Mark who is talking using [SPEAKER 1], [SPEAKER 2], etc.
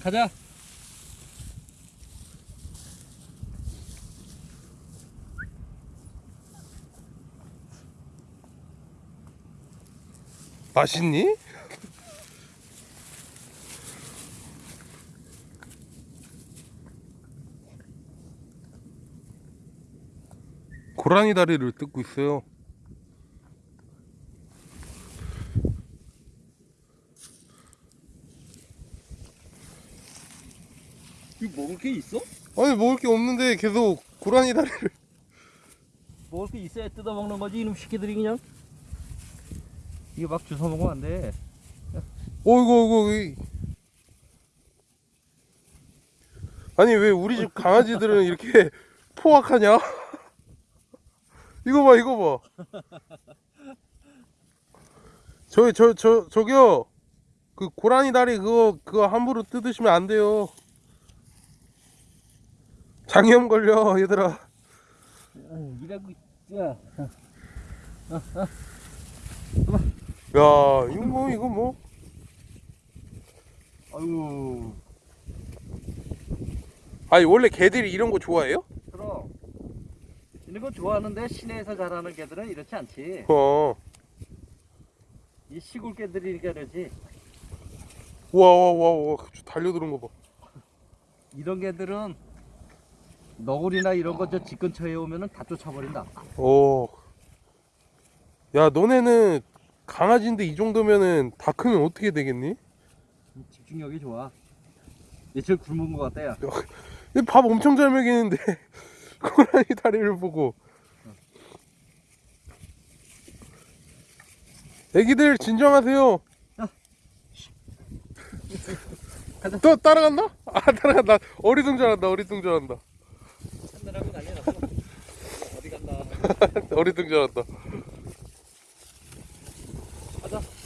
[SPEAKER 1] 가자.
[SPEAKER 2] 맛있니? 고라니 다리를 뜯고 있어요.
[SPEAKER 1] 이거 먹을 게 있어?
[SPEAKER 2] 아니 먹을 게 없는데 계속 고라니 다리를
[SPEAKER 1] 먹을 게 있어야 뜯어 먹는 거지 이놈 새끼들이 그냥. 이거 막 주워 먹으면 안 돼.
[SPEAKER 2] 어이구 어이구 이. 아니 왜 우리 집 강아지들은 이렇게 포악하냐? 이거 봐 이거 봐 저기 저 저 저기요 그 고라니 다리 그거 그거 함부로 뜯으시면 안 돼요 장염 걸려 얘들아
[SPEAKER 1] 이라고 야.
[SPEAKER 2] 야 이거 뭐 이거 뭐
[SPEAKER 1] 아유.
[SPEAKER 2] 아니 원래 개들이 이런 거 좋아해요?
[SPEAKER 1] 그럼. 이런 거 좋아하는데 시내에서 자라는 개들은 이렇지 않지.
[SPEAKER 2] 어
[SPEAKER 1] 이 시골 개들이니까 그러지.
[SPEAKER 2] 와와와와 달려드는 거봐
[SPEAKER 1] 이런 개들은 너구리나 이런 거 저 집 근처에 오면은 다 쫓아버린다.
[SPEAKER 2] 오. 야, 너네는 강아지인데 이 정도면은 다 크면 어떻게 되겠니?
[SPEAKER 1] 집중력이 좋아. 며칠 굶은 것 같다 야.
[SPEAKER 2] 얘밥 엄청 잘 먹이는데 고라니 다리를 보고. 애기들 진정하세요.
[SPEAKER 1] 가자.
[SPEAKER 2] 또 따라간다? 아 따라간다. 어리둥절한다. 어리둥절한다. 어리둥절한다. 가자.